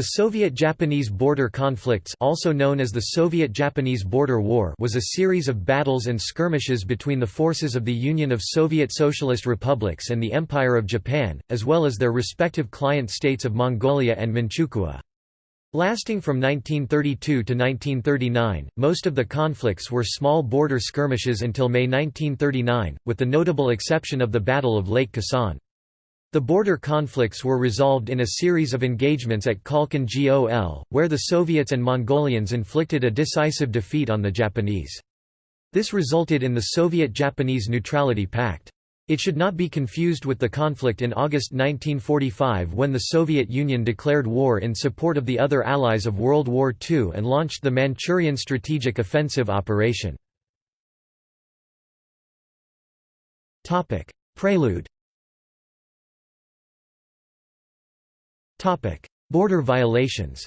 The Soviet-Japanese border conflicts also known as the Soviet-Japanese Border War was a series of battles and skirmishes between the forces of the Union of Soviet Socialist Republics and the Empire of Japan, as well as their respective client states of Mongolia and Manchukuo. Lasting from 1932 to 1939, most of the conflicts were small border skirmishes until May 1939, with the notable exception of the Battle of Lake Khasan. The border conflicts were resolved in a series of engagements at Khalkhin Gol, where the Soviets and Mongolians inflicted a decisive defeat on the Japanese. This resulted in the Soviet-Japanese Neutrality Pact. It should not be confused with the conflict in August 1945 when the Soviet Union declared war in support of the other allies of World War II and launched the Manchurian Strategic Offensive Operation. Prelude Border violations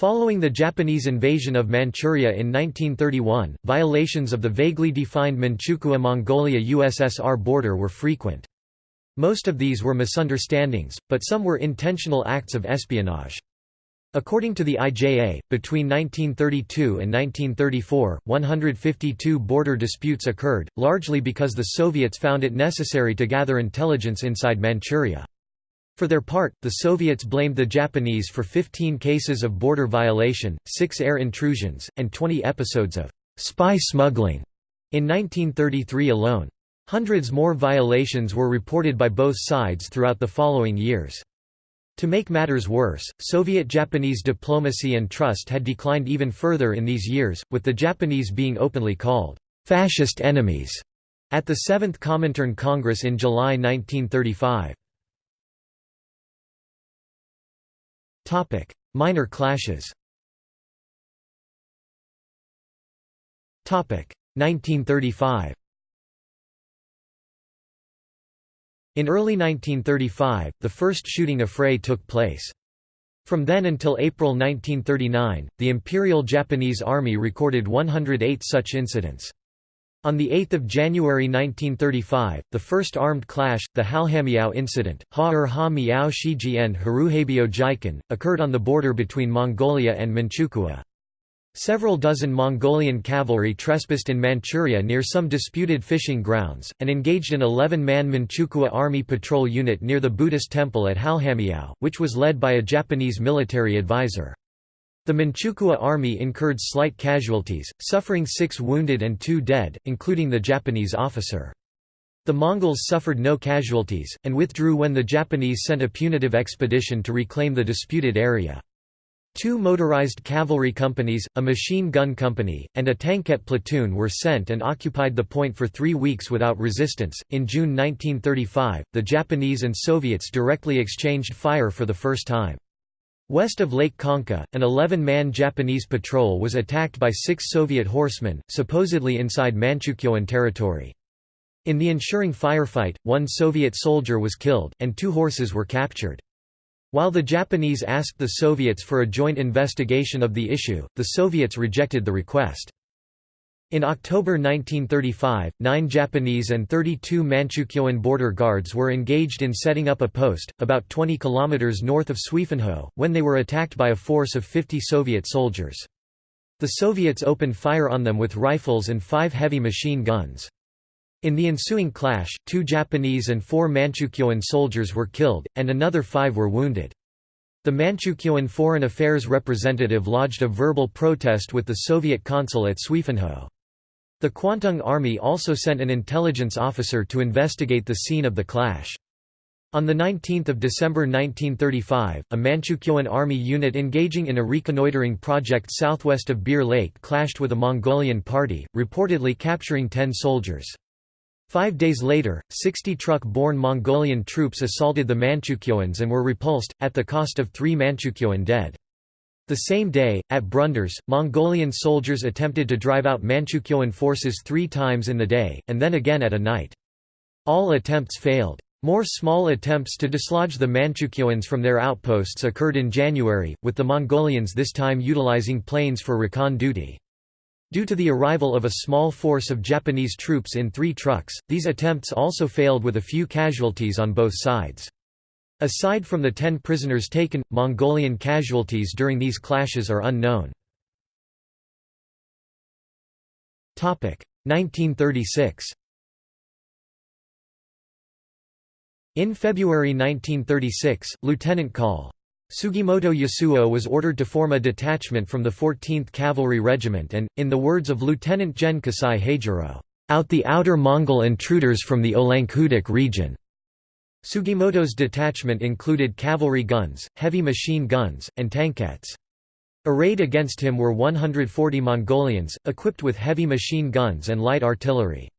Following the Japanese invasion of Manchuria in 1931, violations of the vaguely defined Manchukuo-Mongolia-USSR border were frequent. Most of these were misunderstandings, but some were intentional acts of espionage. According to the IJA, between 1932 and 1934, 152 border disputes occurred, largely because the Soviets found it necessary to gather intelligence inside Manchuria. For their part, the Soviets blamed the Japanese for 15 cases of border violation, 6 air intrusions, and 20 episodes of spy smuggling in 1933 alone. Hundreds more violations were reported by both sides throughout the following years. To make matters worse, Soviet-Japanese diplomacy and trust had declined even further in these years, with the Japanese being openly called «fascist enemies» at the Seventh Comintern Congress in July 1935. Minor clashes 1935 In early 1935, the first shooting affray took place. From then until April 1939, the Imperial Japanese Army recorded 108 such incidents. On 8 January 1935, the first armed clash, the Halhamiao incident, Ha-er ha miao shijian haruhabio jikan, occurred on the border between Mongolia and Manchukuo. Several dozen Mongolian cavalry trespassed in Manchuria near some disputed fishing grounds, and engaged an 11-man Manchukuo Army patrol unit near the Buddhist temple at Halhamiao, which was led by a Japanese military advisor. The Manchukuo army incurred slight casualties, suffering six wounded and two dead, including the Japanese officer. The Mongols suffered no casualties, and withdrew when the Japanese sent a punitive expedition to reclaim the disputed area. Two motorized cavalry companies, a machine gun company, and a tankette platoon were sent and occupied the point for three weeks without resistance. In June 1935, the Japanese and Soviets directly exchanged fire for the first time. West of Lake Khanka, an 11-man Japanese patrol was attacked by six Soviet horsemen, supposedly inside Manchukuoan territory. In the ensuing firefight, one Soviet soldier was killed, and two horses were captured. While the Japanese asked the Soviets for a joint investigation of the issue, the Soviets rejected the request. In October 1935, nine Japanese and 32 Manchukuoan border guards were engaged in setting up a post, about 20 kilometers north of Suifenho, when they were attacked by a force of 50 Soviet soldiers. The Soviets opened fire on them with rifles and five heavy machine guns. In the ensuing clash, two Japanese and four Manchukuoan soldiers were killed, and another five were wounded. The Manchukuoan foreign affairs representative lodged a verbal protest with the Soviet consul at Suifenho. The Kwantung Army also sent an intelligence officer to investigate the scene of the clash. On 19 December 1935, a Manchukuoan army unit engaging in a reconnoitering project southwest of Buir Lake clashed with a Mongolian party, reportedly capturing ten soldiers. Five days later, 60 truck-borne Mongolian troops assaulted the Manchukuoans and were repulsed, at the cost of three Manchukuoan dead. The same day, at Brunders, Mongolian soldiers attempted to drive out Manchukuoan forces three times in the day, and then again at a night. All attempts failed. More small attempts to dislodge the Manchukuoans from their outposts occurred in January, with the Mongolians this time utilizing planes for recon duty. Due to the arrival of a small force of Japanese troops in three trucks, these attempts also failed with a few casualties on both sides. Aside from the ten prisoners taken, Mongolian casualties during these clashes are unknown. 1936 In February 1936, Lieutenant Col. Sugimoto Yasuo was ordered to form a detachment from the 14th Cavalry Regiment and, in the words of Lieutenant Gen Kasai Heijiro, "...out the outer Mongol intruders from the Olanghudik region." Sugimoto's detachment included cavalry guns, heavy machine guns, and tankettes. Arrayed against him were 140 Mongolians, equipped with heavy machine guns and light artillery.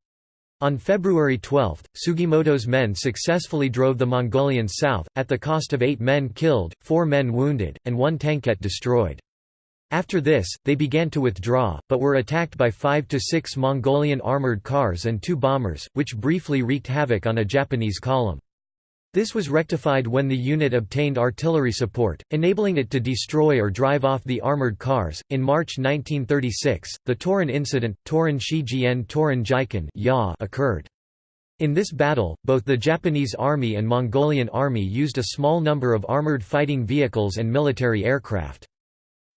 On February 12, Sugimoto's men successfully drove the Mongolians south, at the cost of eight men killed, four men wounded, and one tankette destroyed. After this, they began to withdraw, but were attacked by five to six Mongolian armored cars and two bombers, which briefly wreaked havoc on a Japanese column. This was rectified when the unit obtained artillery support, enabling it to destroy or drive off the armored cars. In March 1936, the Torin incident, Torin Shijian Torin Jikan occurred. In this battle, both the Japanese Army and Mongolian Army used a small number of armored fighting vehicles and military aircraft.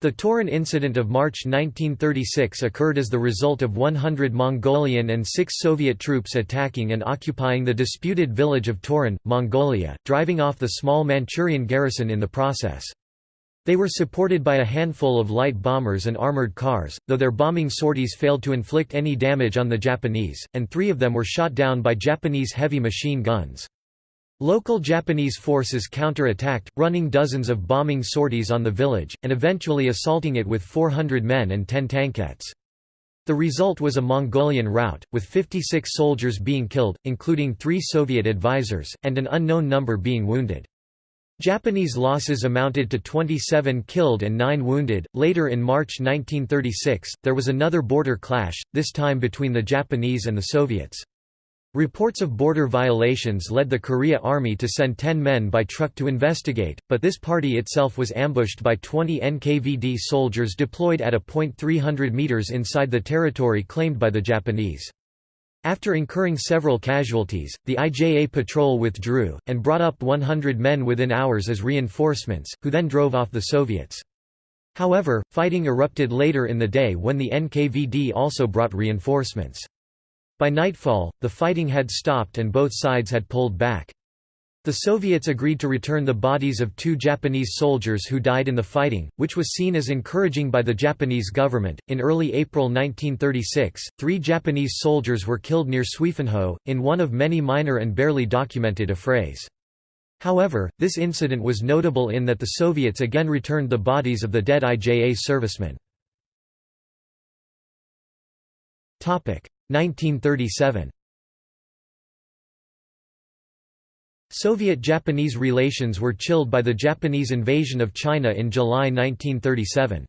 The Torin incident of March 1936 occurred as the result of 100 Mongolian and 6 Soviet troops attacking and occupying the disputed village of Torin, Mongolia, driving off the small Manchurian garrison in the process. They were supported by a handful of light bombers and armored cars, though their bombing sorties failed to inflict any damage on the Japanese, and three of them were shot down by Japanese heavy machine guns. Local Japanese forces counter-attacked, running dozens of bombing sorties on the village, and eventually assaulting it with 400 men and 10 tankettes. The result was a Mongolian rout, with 56 soldiers being killed, including three Soviet advisors, and an unknown number being wounded. Japanese losses amounted to 27 killed and 9 wounded. Later in March 1936, there was another border clash, this time between the Japanese and the Soviets. Reports of border violations led the Korea Army to send 10 men by truck to investigate, but this party itself was ambushed by 20 NKVD soldiers deployed at a point 300 meters inside the territory claimed by the Japanese. After incurring several casualties, the IJA patrol withdrew, and brought up 100 men within hours as reinforcements, who then drove off the Soviets. However, fighting erupted later in the day when the NKVD also brought reinforcements. By nightfall, the fighting had stopped and both sides had pulled back. The Soviets agreed to return the bodies of two Japanese soldiers who died in the fighting, which was seen as encouraging by the Japanese government. In early April 1936, three Japanese soldiers were killed near Suifenho, in one of many minor and barely documented affrays. However, this incident was notable in that the Soviets again returned the bodies of the dead IJA servicemen. 1937 Soviet-Japanese relations were chilled by the Japanese invasion of China in July 1937.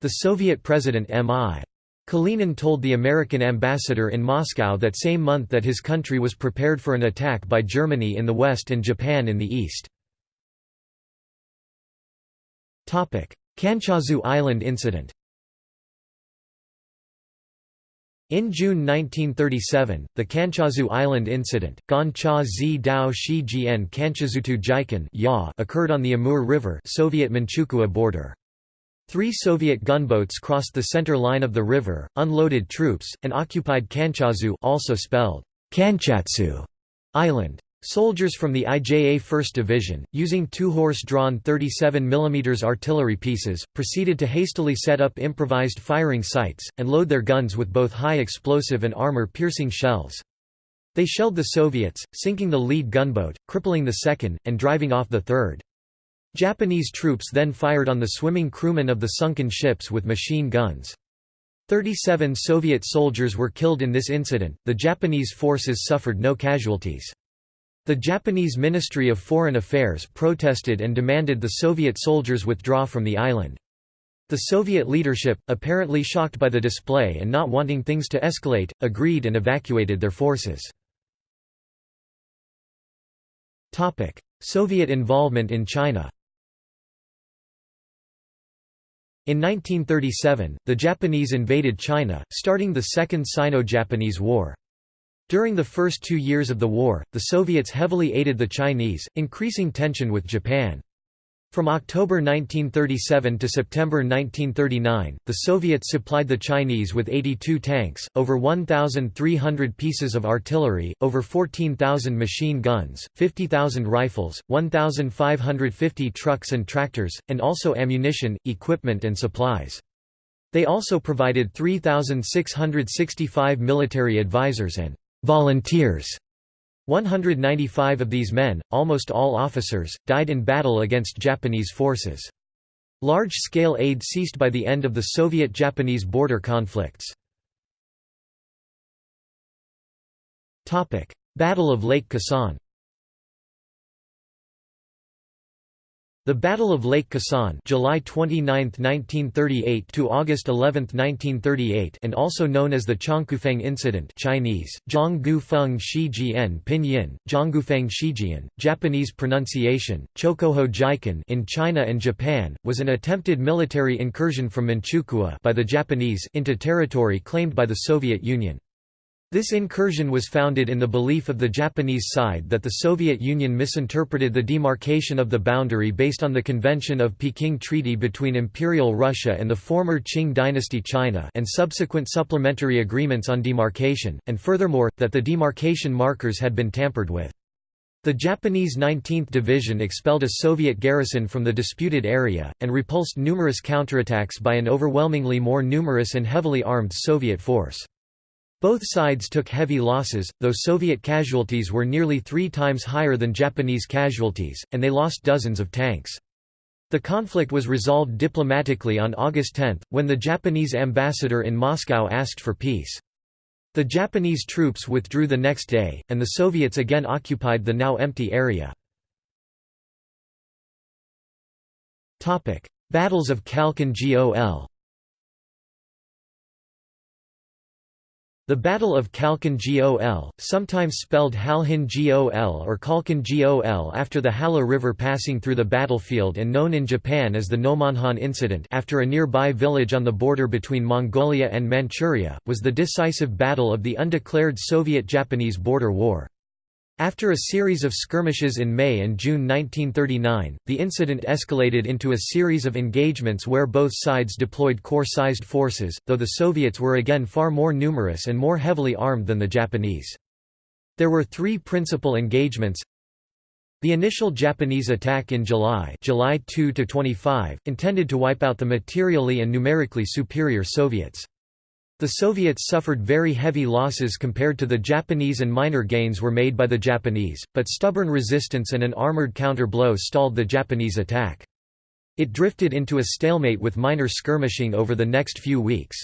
The Soviet President M.I. Kalinin told the American ambassador in Moscow that same month that his country was prepared for an attack by Germany in the west and Japan in the east. Kanchazu Island incident In June 1937, the Kanchazu Island incident, Gancha Zi Dao Shi Jian Kanchazutu Jikan occurred on the Amur River Soviet Manchukuo border. Three Soviet gunboats crossed the center line of the river, unloaded troops, and occupied Kanchazu also spelled Kanchatsu Island. Soldiers from the IJA 1st Division, using two horse-drawn 37 mm artillery pieces, proceeded to hastily set up improvised firing sites, and load their guns with both high explosive and armor-piercing shells. They shelled the Soviets, sinking the lead gunboat, crippling the second, and driving off the third. Japanese troops then fired on the swimming crewmen of the sunken ships with machine guns. 37 Soviet soldiers were killed in this incident, the Japanese forces suffered no casualties. The Japanese Ministry of Foreign Affairs protested and demanded the Soviet soldiers withdraw from the island. The Soviet leadership, apparently shocked by the display and not wanting things to escalate, agreed and evacuated their forces. Soviet involvement in China In 1937, the Japanese invaded China, starting the Second Sino-Japanese War. During the first two years of the war, the Soviets heavily aided the Chinese, increasing tension with Japan. From October 1937 to September 1939, the Soviets supplied the Chinese with 82 tanks, over 1,300 pieces of artillery, over 14,000 machine guns, 50,000 rifles, 1,550 trucks and tractors, and also ammunition, equipment and supplies. They also provided 3,665 military advisors and volunteers 195 of these men, almost all officers, died in battle against Japanese forces. Large-scale aid ceased by the end of the Soviet-Japanese border conflicts. Battle of Lake Khasan The Battle of Lake Khasan July 29, 1938 to August 11, 1938 and also known as the Changkufeng Incident Chinese, Zhonggufeng Shijian Pinyin, Zhonggufeng Shijian, Japanese pronunciation, Chokoho Jiken in China and Japan, was an attempted military incursion from Manchukuo by the Japanese into territory claimed by the Soviet Union. This incursion was founded in the belief of the Japanese side that the Soviet Union misinterpreted the demarcation of the boundary based on the Convention of Peking Treaty between Imperial Russia and the former Qing dynasty China and subsequent supplementary agreements on demarcation, and furthermore, that the demarcation markers had been tampered with. The Japanese 19th Division expelled a Soviet garrison from the disputed area, and repulsed numerous counterattacks by an overwhelmingly more numerous and heavily armed Soviet force. Both sides took heavy losses, though Soviet casualties were nearly three times higher than Japanese casualties, and they lost dozens of tanks. The conflict was resolved diplomatically on August 10, when the Japanese ambassador in Moscow asked for peace. The Japanese troops withdrew the next day, and the Soviets again occupied the now empty area. Battles of Khalkhin Gol The Battle of Khalkhin Gol, sometimes spelled Halhin Gol or Khalkhin Gol after the Halha River passing through the battlefield and known in Japan as the Nomonhan Incident after a nearby village on the border between Mongolia and Manchuria, was the decisive battle of the undeclared Soviet-Japanese border war. After a series of skirmishes in May and June 1939, the incident escalated into a series of engagements where both sides deployed corps-sized forces, though the Soviets were again far more numerous and more heavily armed than the Japanese. There were three principal engagements the initial Japanese attack in July, July 2 to 25, intended to wipe out the materially and numerically superior Soviets. The Soviets suffered very heavy losses compared to the Japanese and minor gains were made by the Japanese, but stubborn resistance and an armored counter-blow stalled the Japanese attack. It drifted into a stalemate with minor skirmishing over the next few weeks.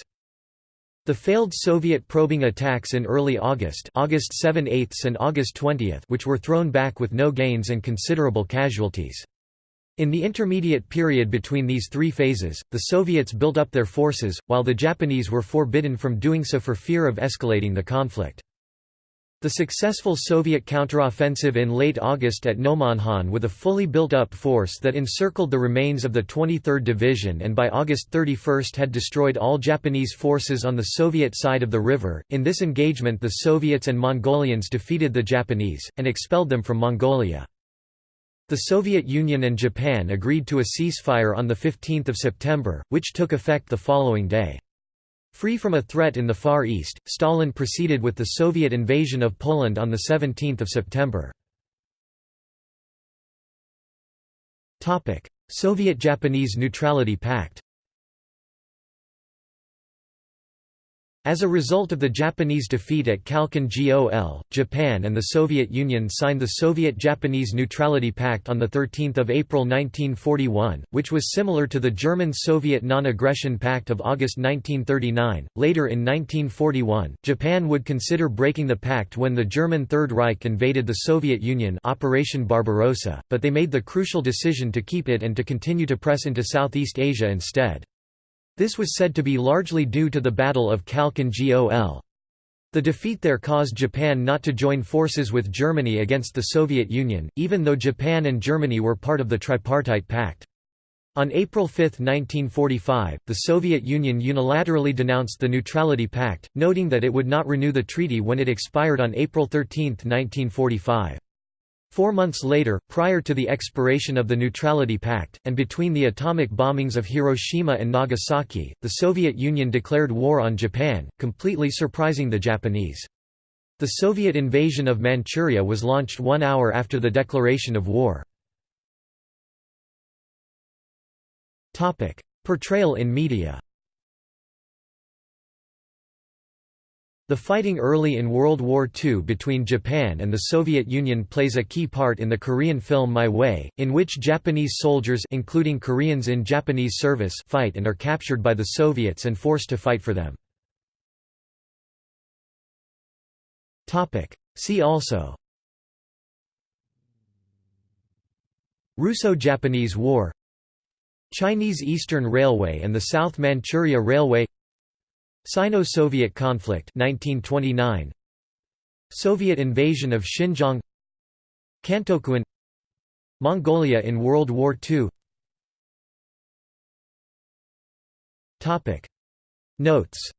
The failed Soviet probing attacks in early August August 7 and August 20 which were thrown back with no gains and considerable casualties. In the intermediate period between these three phases, the Soviets built up their forces, while the Japanese were forbidden from doing so for fear of escalating the conflict. The successful Soviet counteroffensive in late August at Nomonhan with a fully built-up force that encircled the remains of the 23rd Division and by August 31 had destroyed all Japanese forces on the Soviet side of the river. In this engagement the Soviets and Mongolians defeated the Japanese, and expelled them from Mongolia. The Soviet Union and Japan agreed to a ceasefire on 15 September, which took effect the following day. Free from a threat in the Far East, Stalin proceeded with the Soviet invasion of Poland on 17 September. Soviet-Japanese Neutrality Pact As a result of the Japanese defeat at Khalkhin Gol, Japan and the Soviet Union signed the Soviet-Japanese Neutrality Pact on 13 April 1941, which was similar to the German-Soviet Non-Aggression Pact of August 1939. Later in 1941, Japan would consider breaking the pact when the German Third Reich invaded the Soviet Union Operation Barbarossa, but they made the crucial decision to keep it and to continue to press into Southeast Asia instead. This was said to be largely due to the Battle of Khalkhin Gol. The defeat there caused Japan not to join forces with Germany against the Soviet Union, even though Japan and Germany were part of the Tripartite Pact. On April 5, 1945, the Soviet Union unilaterally denounced the Neutrality Pact, noting that it would not renew the treaty when it expired on April 13, 1945. Four months later, prior to the expiration of the Neutrality Pact, and between the atomic bombings of Hiroshima and Nagasaki, the Soviet Union declared war on Japan, completely surprising the Japanese. The Soviet invasion of Manchuria was launched one hour after the declaration of war. Portrayal in media The fighting early in World War II between Japan and the Soviet Union plays a key part in the Korean film My Way, in which Japanese soldiers including Koreans in Japanese service fight and are captured by the Soviets and forced to fight for them. See also Russo-Japanese War Chinese Eastern Railway and the South Manchuria Railway Sino-Soviet conflict 1929 Soviet invasion of Xinjiang. Kantokuen Mongolia in World War II Topic. Notes.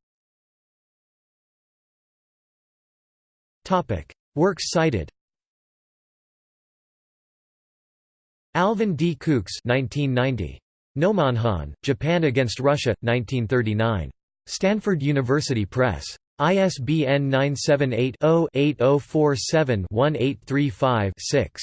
Topic. Works cited. Alvin D. Coox 1990 Nomonhan, Japan against Russia, 1939. Stanford University Press. ISBN 978 0 8047 1835 6.